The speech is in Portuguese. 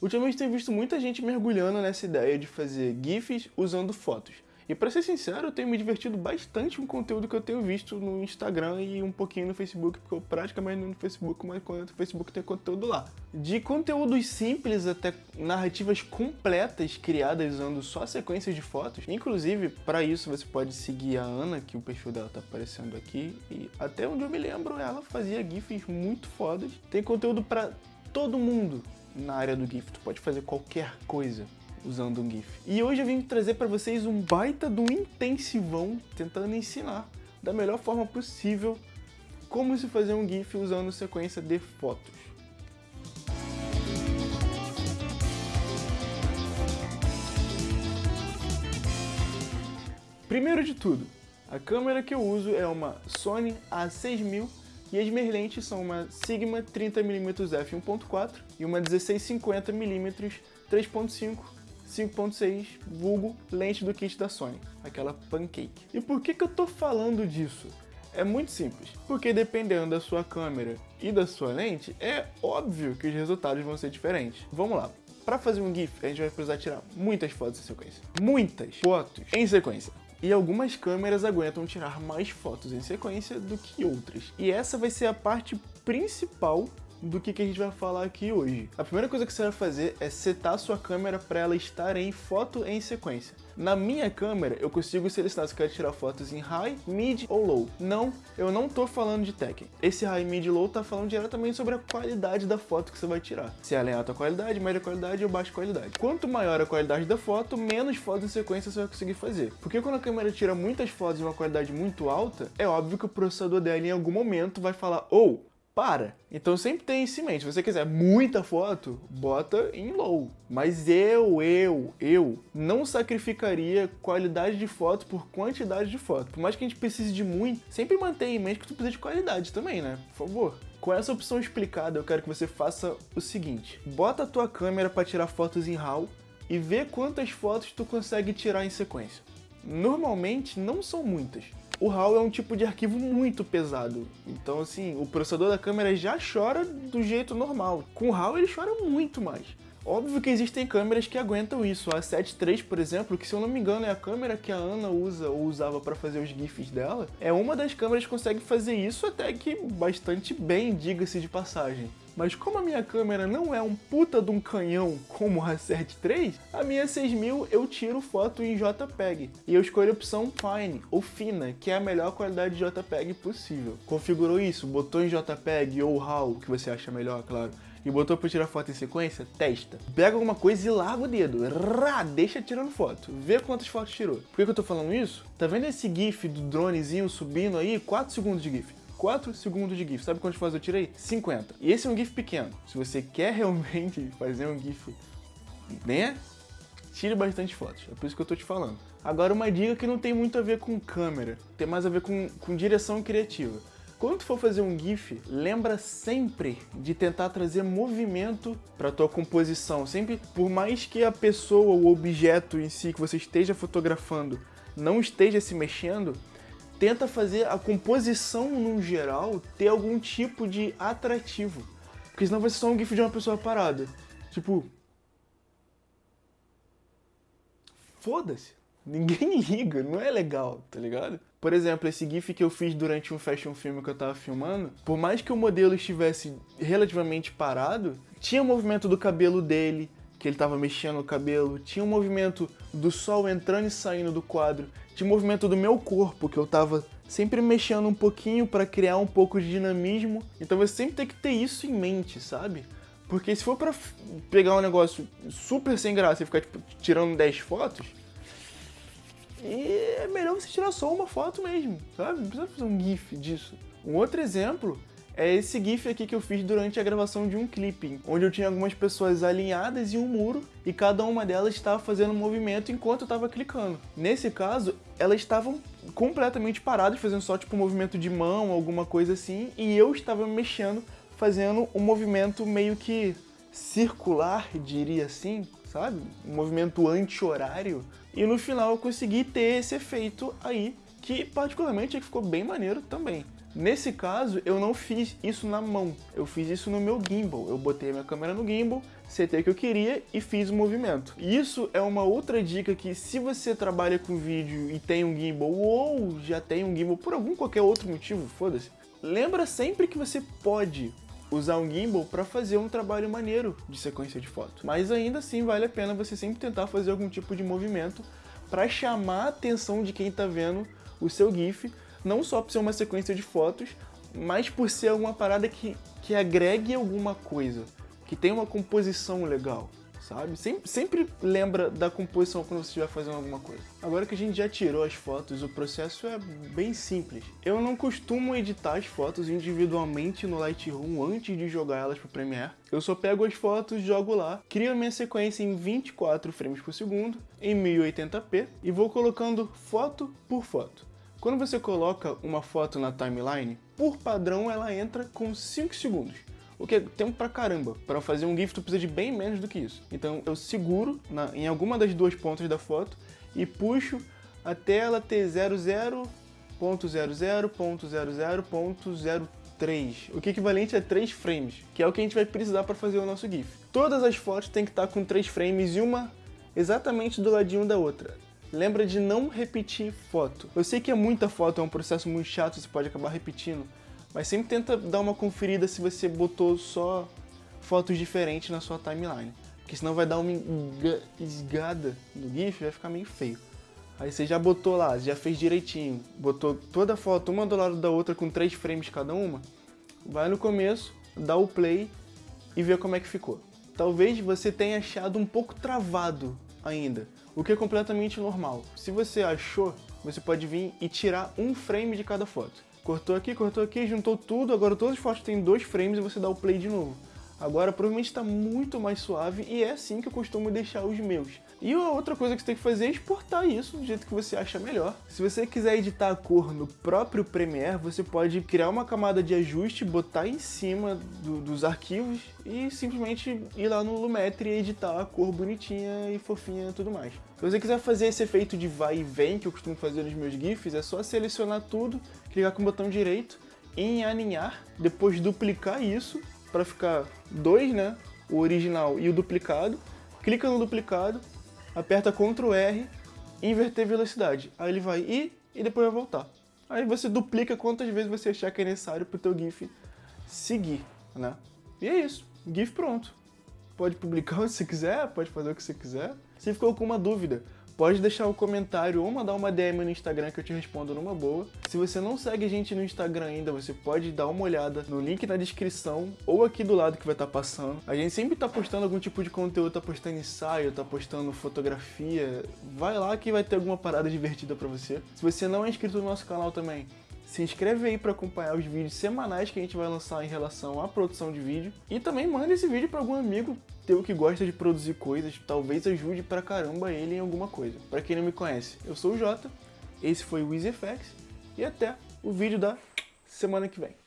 Ultimamente tenho visto muita gente mergulhando nessa ideia de fazer GIFs usando fotos. E pra ser sincero, eu tenho me divertido bastante com o conteúdo que eu tenho visto no Instagram e um pouquinho no Facebook, porque eu praticamente no Facebook, mas quando no Facebook tem conteúdo lá. De conteúdos simples até narrativas completas criadas usando só sequências de fotos. Inclusive, para isso você pode seguir a Ana, que o perfil dela tá aparecendo aqui. E até onde eu me lembro, ela fazia GIFs muito fodas. Tem conteúdo para todo mundo na área do GIF, tu pode fazer qualquer coisa usando um GIF. E hoje eu vim trazer para vocês um baita do intensivão tentando ensinar da melhor forma possível como se fazer um GIF usando sequência de fotos. Primeiro de tudo, a câmera que eu uso é uma Sony A6000 e as minhas lentes são uma Sigma 30mm f1.4 e uma 1650mm 3.5 5.6, vulgo lente do kit da Sony, aquela pancake. E por que, que eu tô falando disso? É muito simples, porque dependendo da sua câmera e da sua lente, é óbvio que os resultados vão ser diferentes. Vamos lá, para fazer um GIF, a gente vai precisar tirar muitas fotos em sequência. Muitas fotos em sequência. E algumas câmeras aguentam tirar mais fotos em sequência do que outras. E essa vai ser a parte principal do que, que a gente vai falar aqui hoje. A primeira coisa que você vai fazer é setar sua câmera para ela estar em foto em sequência. Na minha câmera, eu consigo selecionar se eu quero tirar fotos em High, Mid ou Low. Não, eu não tô falando de Tekken. Esse High, Mid e Low tá falando diretamente sobre a qualidade da foto que você vai tirar. Se ela é alta qualidade, média qualidade ou baixa qualidade. Quanto maior a qualidade da foto, menos fotos em sequência você vai conseguir fazer. Porque quando a câmera tira muitas fotos de uma qualidade muito alta, é óbvio que o processador dela em algum momento vai falar ou oh, para. Então sempre tem isso em mente. Se você quiser muita foto, bota em low. Mas eu, eu, eu não sacrificaria qualidade de foto por quantidade de foto. Por mais que a gente precise de muito, sempre mantenha em mente que tu precisa de qualidade também, né? Por favor. Com essa opção explicada, eu quero que você faça o seguinte. Bota a tua câmera para tirar fotos em RAW e vê quantas fotos tu consegue tirar em sequência. Normalmente não são muitas. O RAW é um tipo de arquivo muito pesado, então assim, o processador da câmera já chora do jeito normal. Com o RAW ele chora muito mais. Óbvio que existem câmeras que aguentam isso. A 7 III, por exemplo, que se eu não me engano é a câmera que a Ana usa ou usava para fazer os GIFs dela, é uma das câmeras que consegue fazer isso até que bastante bem, diga-se de passagem. Mas como a minha câmera não é um puta de um canhão como a 7 III, a minha 6000 eu tiro foto em JPEG. E eu escolho a opção Fine, ou Fina, que é a melhor qualidade de JPEG possível. Configurou isso, botou em JPEG ou RAW, que você acha melhor, claro e botou pra tirar foto em sequência, testa. Pega alguma coisa e larga o dedo. Rá, deixa tirando foto. Vê quantas fotos tirou. Por que, que eu tô falando isso? Tá vendo esse gif do dronezinho subindo aí? 4 segundos de gif. 4 segundos de GIF. Sabe quantas fotos eu tirei? 50. E esse é um GIF pequeno. Se você quer realmente fazer um GIF, né? Tire bastante fotos. É por isso que eu tô te falando. Agora uma dica que não tem muito a ver com câmera. Tem mais a ver com, com direção criativa. Quando for fazer um GIF, lembra sempre de tentar trazer movimento para tua composição. Sempre, por mais que a pessoa, o objeto em si que você esteja fotografando não esteja se mexendo, tenta fazer a composição no geral ter algum tipo de atrativo. Porque senão vai ser só um GIF de uma pessoa parada. Tipo... Foda-se. Ninguém liga, não é legal, tá ligado? Por exemplo, esse GIF que eu fiz durante um fashion film que eu tava filmando, por mais que o modelo estivesse relativamente parado, tinha o movimento do cabelo dele, que ele tava mexendo o cabelo, tinha o movimento do sol entrando e saindo do quadro, tinha o movimento do meu corpo, que eu tava sempre mexendo um pouquinho para criar um pouco de dinamismo. Então você sempre tem que ter isso em mente, sabe? Porque se for pra pegar um negócio super sem graça e ficar tipo, tirando 10 fotos, é melhor você tirar só uma foto mesmo, sabe? Não precisa fazer um gif disso. Um outro exemplo é esse GIF aqui que eu fiz durante a gravação de um clipe, onde eu tinha algumas pessoas alinhadas em um muro e cada uma delas estava fazendo um movimento enquanto eu estava clicando. Nesse caso, elas estavam completamente paradas, fazendo só tipo um movimento de mão, alguma coisa assim, e eu estava mexendo, fazendo um movimento meio que circular, diria assim, sabe? Um movimento anti-horário. E no final eu consegui ter esse efeito aí, que particularmente ficou bem maneiro também. Nesse caso, eu não fiz isso na mão, eu fiz isso no meu gimbal. Eu botei a minha câmera no gimbal, setei o que eu queria e fiz o movimento. Isso é uma outra dica que se você trabalha com vídeo e tem um gimbal ou já tem um gimbal por algum qualquer outro motivo, foda-se, lembra sempre que você pode usar um gimbal para fazer um trabalho maneiro de sequência de foto. Mas ainda assim vale a pena você sempre tentar fazer algum tipo de movimento para chamar a atenção de quem está vendo o seu GIF, não só por ser uma sequência de fotos, mas por ser alguma parada que, que agregue alguma coisa, que tenha uma composição legal sabe? Sempre, sempre lembra da composição quando você estiver fazendo alguma coisa. Agora que a gente já tirou as fotos, o processo é bem simples. Eu não costumo editar as fotos individualmente no Lightroom antes de jogar elas pro Premiere. Eu só pego as fotos, jogo lá, crio a minha sequência em 24 frames por segundo, em 1080p, e vou colocando foto por foto. Quando você coloca uma foto na timeline, por padrão ela entra com 5 segundos o que é tempo pra caramba. Para fazer um GIF tu precisa de bem menos do que isso. Então eu seguro na, em alguma das duas pontas da foto e puxo até ela ter 00.00.00.03, o que é equivalente a 3 frames, que é o que a gente vai precisar para fazer o nosso GIF. Todas as fotos têm que estar com 3 frames e uma exatamente do ladinho da outra. Lembra de não repetir foto. Eu sei que é muita foto, é um processo muito chato, você pode acabar repetindo, mas sempre tenta dar uma conferida se você botou só fotos diferentes na sua timeline. Porque senão vai dar uma esgada no GIF vai ficar meio feio. Aí você já botou lá, já fez direitinho, botou toda a foto uma do lado da outra com três frames cada uma, vai no começo, dá o play e vê como é que ficou. Talvez você tenha achado um pouco travado ainda, o que é completamente normal. Se você achou, você pode vir e tirar um frame de cada foto. Cortou aqui, cortou aqui, juntou tudo, agora todas as fotos têm dois frames e você dá o play de novo. Agora provavelmente está muito mais suave e é assim que eu costumo deixar os meus. E a outra coisa que você tem que fazer é exportar isso do jeito que você acha melhor. Se você quiser editar a cor no próprio Premiere, você pode criar uma camada de ajuste, botar em cima do, dos arquivos e simplesmente ir lá no Lumetri e editar a cor bonitinha e fofinha e tudo mais. Se você quiser fazer esse efeito de vai e vem que eu costumo fazer nos meus GIFs, é só selecionar tudo, clicar com o botão direito em aninhar, depois duplicar isso para ficar dois, né? O original e o duplicado. Clica no duplicado, aperta Ctrl R inverter velocidade. Aí ele vai ir e depois vai voltar. Aí você duplica quantas vezes você achar que é necessário para o teu GIF seguir, né? E é isso, GIF pronto. Pode publicar o que você quiser, pode fazer o que você quiser. Se ficou com uma dúvida, pode deixar um comentário ou mandar uma DM no Instagram que eu te respondo numa boa. Se você não segue a gente no Instagram ainda, você pode dar uma olhada no link na descrição ou aqui do lado que vai estar tá passando. A gente sempre tá postando algum tipo de conteúdo, tá postando ensaio, tá postando fotografia. Vai lá que vai ter alguma parada divertida pra você. Se você não é inscrito no nosso canal também, se inscreve aí para acompanhar os vídeos semanais que a gente vai lançar em relação à produção de vídeo. E também manda esse vídeo para algum amigo teu que gosta de produzir coisas, talvez ajude pra caramba ele em alguma coisa. Para quem não me conhece, eu sou o Jota, esse foi o EasyFX e até o vídeo da semana que vem.